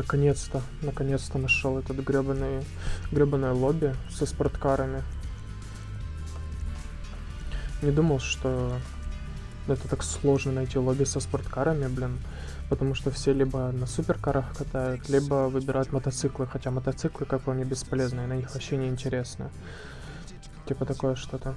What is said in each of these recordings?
наконец-то, наконец-то нашел этот гребаный, гребаное лобби со спорткарами. Не думал, что это так сложно найти лобби со спорткарами, блин. Потому что все либо на суперкарах катают, либо выбирают мотоциклы. Хотя мотоциклы, как по мне, бесполезные, на них вообще не интересно. Типа такое что-то.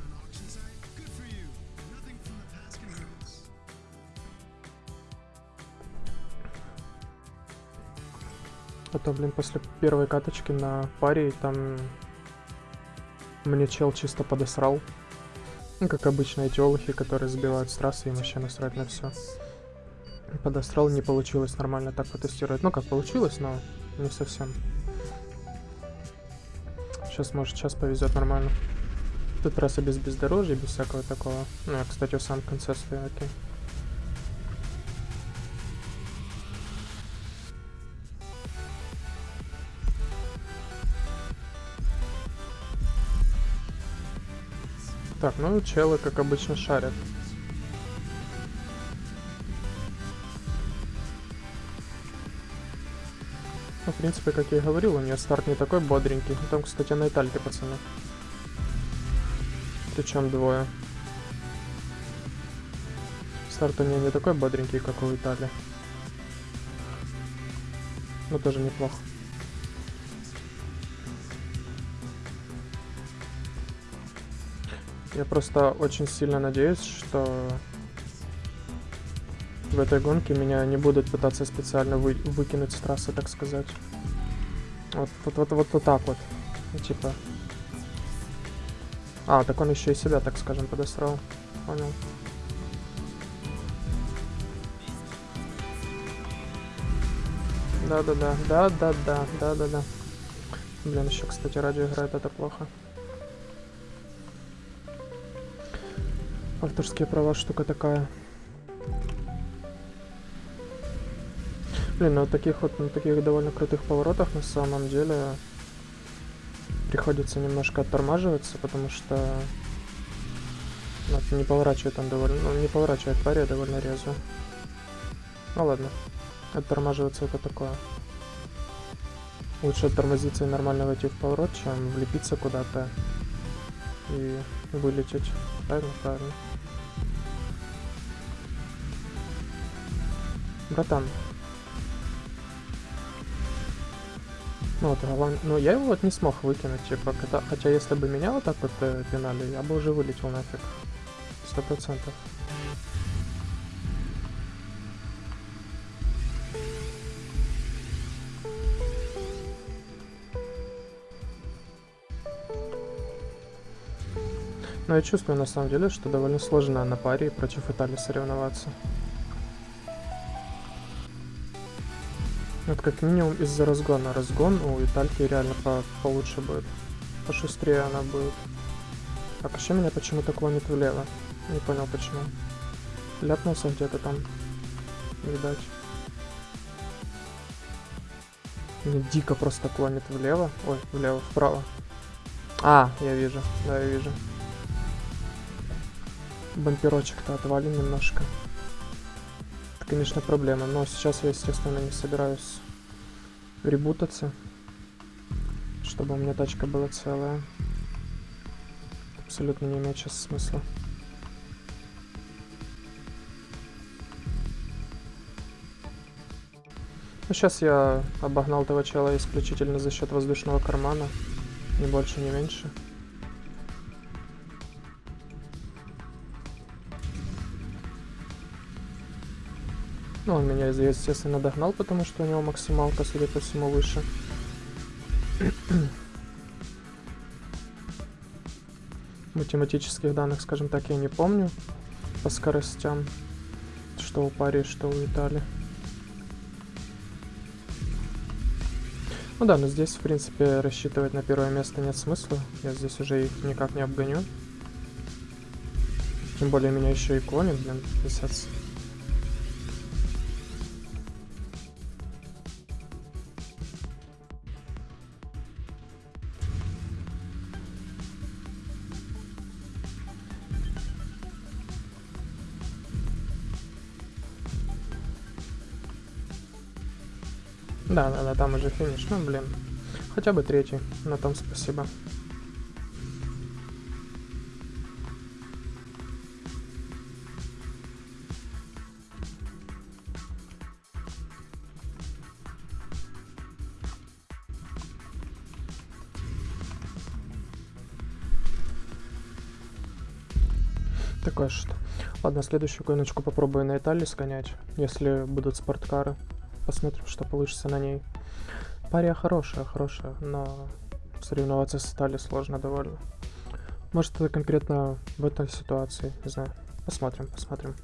А то, блин, после первой каточки на паре там мне чел чисто подосрал. Ну, как обычно, эти олухи, которые сбивают с трассы, им вообще насрать на все. Подосрал, не получилось нормально так потестировать. Ну, как получилось, но не совсем. Сейчас, может, сейчас повезет нормально. Тут трасса без бездорожья, без всякого такого. Ну, я, кстати, в самом конце стою, окей. Так, ну челы, как обычно, шарят. Ну, в принципе, как я и говорил, у нее старт не такой бодренький. Там, кстати, на Итальке, пацаны. Причем двое. Старт у нее не такой бодренький, как у Италии. Но тоже неплохо. Я просто очень сильно надеюсь, что в этой гонке меня не будут пытаться специально вы выкинуть с трассы, так сказать. Вот, вот, вот, вот, вот так вот. Ну, типа. А, так он еще и себя, так скажем, подосрал. Понял. Да-да-да, да-да-да, да-да-да. Блин, еще, кстати, радио играет, это плохо. Авторские права штука такая. Блин, на таких вот, на таких довольно крутых поворотах на самом деле приходится немножко оттормаживаться, потому что ну, не поворачивает он довольно, ну, не поворачивает паре довольно резво. Ну ладно, оттормаживаться это такое. Лучше оттормозиться и нормально войти в поворот, чем влепиться куда-то и вылететь. Правильно, правильно. Братан. Ну вот, главное, ну я его вот не смог выкинуть, типа, хотя, хотя если бы меня вот так вот э, пинали, я бы уже вылетел нафиг. Сто процентов. Но я чувствую на самом деле, что довольно сложно на паре против Италии соревноваться. Вот как минимум из-за разгона. Разгон у Итальки реально по получше будет. Пошустрее она будет. А вообще меня почему-то клонит влево. Не понял почему. Ляпнулся где-то там. Видать. Мне дико просто клонит влево. Ой, влево, вправо. А, я вижу. Да, я вижу. Бамперочек-то отвален немножко конечно, проблема. Но сейчас я, естественно, не собираюсь ребутаться, чтобы у меня тачка была целая. Абсолютно не имеет сейчас смысла. Ну, сейчас я обогнал этого чела исключительно за счет воздушного кармана. Ни больше, ни меньше. Ну, он меня, естественно, догнал, потому что у него максималка, судя по всему, выше. Математических данных, скажем так, я не помню по скоростям, что у Пари, что у Италии. Ну да, но здесь, в принципе, рассчитывать на первое место нет смысла. Я здесь уже их никак не обгоню. Тем более меня еще и клонит, блин, писец. Да, да, да, там уже финиш. Ну, блин. Хотя бы третий. На том спасибо. Такое что. Ладно, следующую гоночку попробую на Италии сгонять, если будут спорткары. Посмотрим, что получится на ней. Пария хорошая, хорошая, но соревноваться с Италией сложно довольно. Может, это конкретно в этой ситуации, не знаю. Посмотрим, посмотрим.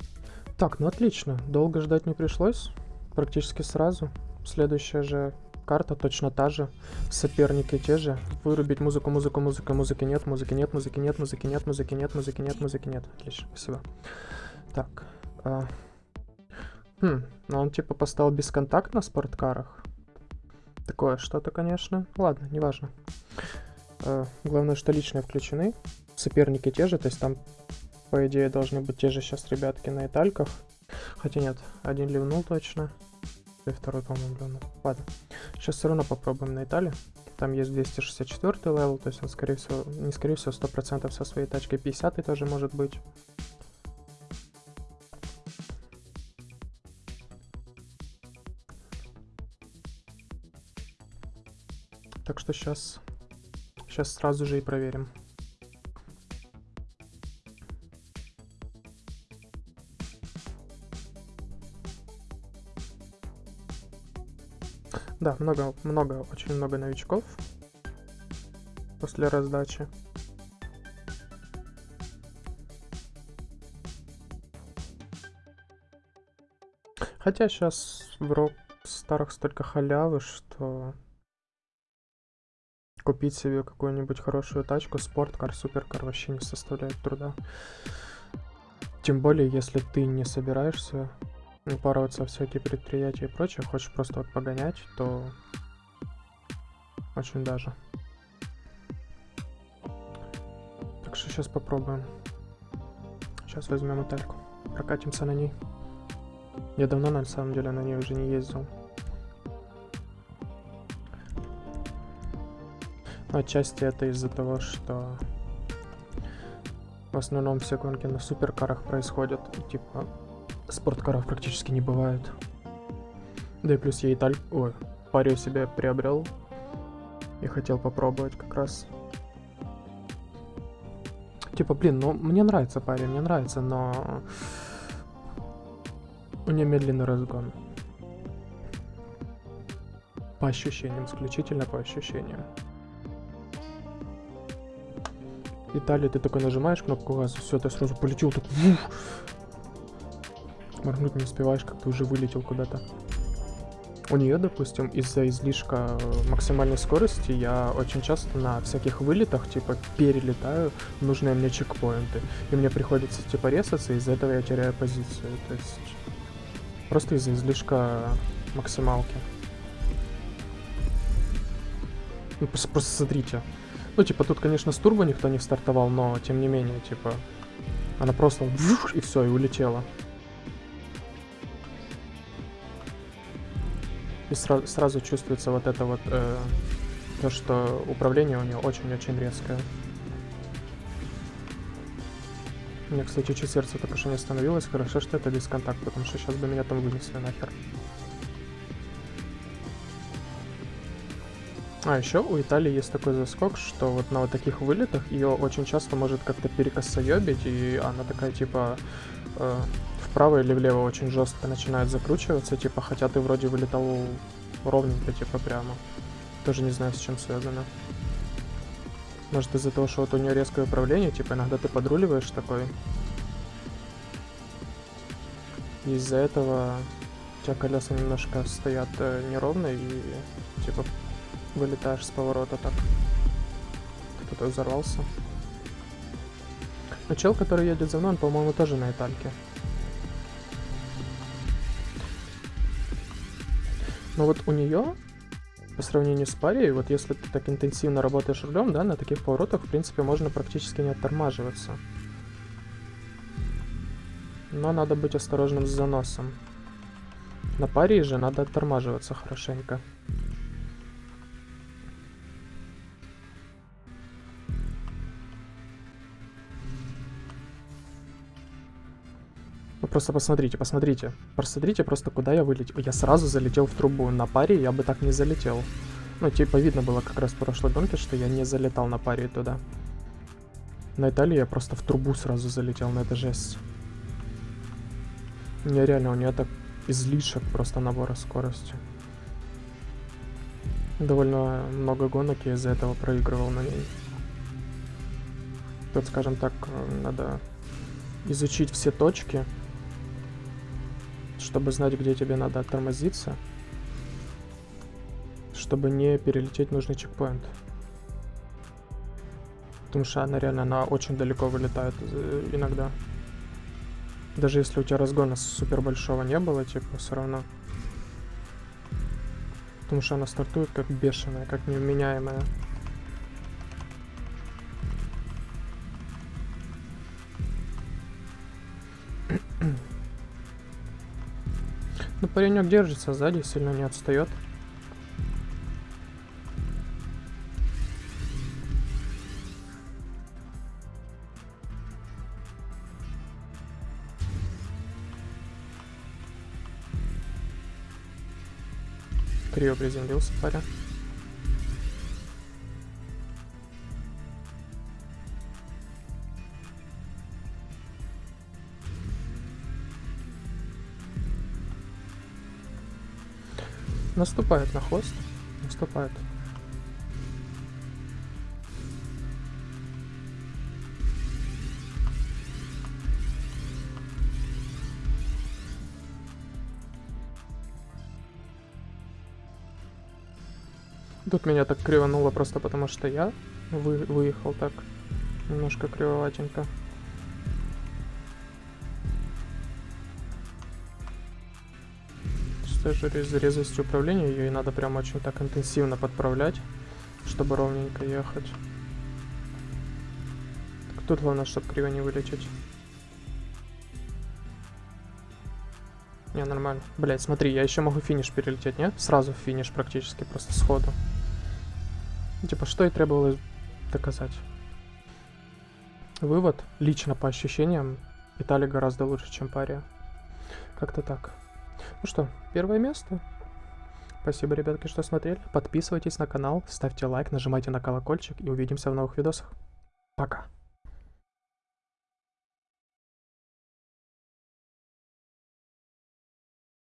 Так, ну отлично, долго ждать не пришлось, практически сразу. Следующая же карта точно та же, соперники те же. Вырубить музыку, музыку, музыку, музыки нет, музыки нет, музыки нет, музыки нет, музыки нет, музыки нет, музыки нет. Отлично, спасибо. Так. А... Хм, ну он типа поставил бесконтакт на спорткарах. Такое что-то, конечно. Ладно, неважно. А, главное, что личные включены. Соперники те же, то есть там, по идее, должны быть те же сейчас ребятки на итальках. Хотя нет, один ливнул точно. И второй, по-моему, ливнул. Ладно. Сейчас все равно попробуем на Италии. Там есть 264 level, то есть он, скорее всего, не скорее всего, 100% со своей тачкой 50 тоже может быть. Что сейчас, сейчас сразу же и проверим. Да, много, много, очень много новичков после раздачи. Хотя сейчас в рок старых столько халявы, что купить себе какую-нибудь хорошую тачку, спорткар, суперкар вообще не составляет труда. Тем более, если ты не собираешься упарываться всякие предприятия и прочее, хочешь просто вот погонять, то очень даже. Так что сейчас попробуем. Сейчас возьмем мотельку, прокатимся на ней. Я давно на самом деле на ней уже не ездил. Отчасти это из-за того, что в основном все гонки на суперкарах происходят, типа спорткаров практически не бывает. Да и плюс я Италь... Ой, парю себе приобрел. И хотел попробовать как раз. Типа, блин, ну мне нравится парень, мне нравится, но... У нее медленный разгон. По ощущениям, исключительно по ощущениям. Италия, ты такой нажимаешь кнопку газа, все, ты сразу полетел, так Моргнуть не успеваешь, как ты уже вылетел куда-то. У нее, допустим, из-за излишка максимальной скорости я очень часто на всяких вылетах, типа, перелетаю нужные мне чекпоинты. И мне приходится, типа, резаться, из-за этого я теряю позицию. То есть, просто из-за излишка максималки. Ну, просто, просто смотрите. Ну, типа, тут, конечно, с турбо никто не стартовал, но, тем не менее, типа, она просто и все, и улетела. И сра сразу чувствуется вот это вот, э, то, что управление у нее очень-очень резкое. У меня, кстати, чуть сердце только что не остановилось. Хорошо, что это дисконтакт, потому что сейчас бы меня там вынесли нахер. А, еще у Италии есть такой заскок, что вот на вот таких вылетах ее очень часто может как-то перекосоебить, и она такая, типа, э, вправо или влево очень жестко начинает закручиваться, типа, хотя ты вроде вылетал ровненько, типа, прямо. Тоже не знаю, с чем связано. Может из-за того, что вот у нее резкое управление, типа, иногда ты подруливаешь такой. Из-за этого у тебя колеса немножко стоят э, неровно и, типа, вылетаешь с поворота так. Кто-то взорвался. Но чел, который едет за мной, он, по-моему, тоже на этальке. Но вот у нее, по сравнению с парией, вот если ты так интенсивно работаешь рулем, да, на таких поворотах, в принципе, можно практически не оттормаживаться. Но надо быть осторожным с заносом. На паре же надо оттормаживаться хорошенько. Просто посмотрите, посмотрите. Посмотрите просто, куда я вылетел. Я сразу залетел в трубу. На паре я бы так не залетел. Ну, типа, видно было как раз в прошлой гонке, что я не залетал на паре туда. На Италии я просто в трубу сразу залетел, на это жесть. Нереально, у нее так излишек просто набора скорости. Довольно много гонок я из-за этого проигрывал на ней. Тут, скажем так, надо изучить все точки, чтобы знать, где тебе надо оттормозиться, чтобы не перелететь нужный чекпоинт. Потому что она реально, она очень далеко вылетает э, иногда. Даже если у тебя разгона супер большого не было, типа, все равно. Потому что она стартует как бешеная, как невменяемая. Паренек держится сзади, сильно не отстает. Криво приземлился парень. Наступает на хвост. Наступает. Тут меня так кривануло просто потому, что я вы выехал так немножко кривоватенько. С же резвостью управления ее и надо прям очень так интенсивно подправлять, чтобы ровненько ехать. Так тут главное, чтобы криво не вылететь. Не, нормально. Блять, смотри, я еще могу финиш перелететь, нет? Сразу финиш практически, просто сходу. Типа, что и требовалось доказать. Вывод, лично по ощущениям, Италия гораздо лучше, чем Пария. Как-то так. Ну что, первое место. Спасибо, ребятки, что смотрели. Подписывайтесь на канал, ставьте лайк, нажимайте на колокольчик и увидимся в новых видосах. Пока.